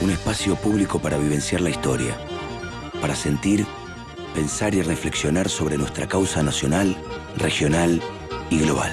Un espacio público para vivenciar la historia, para sentir, pensar y reflexionar sobre nuestra causa nacional, regional y global.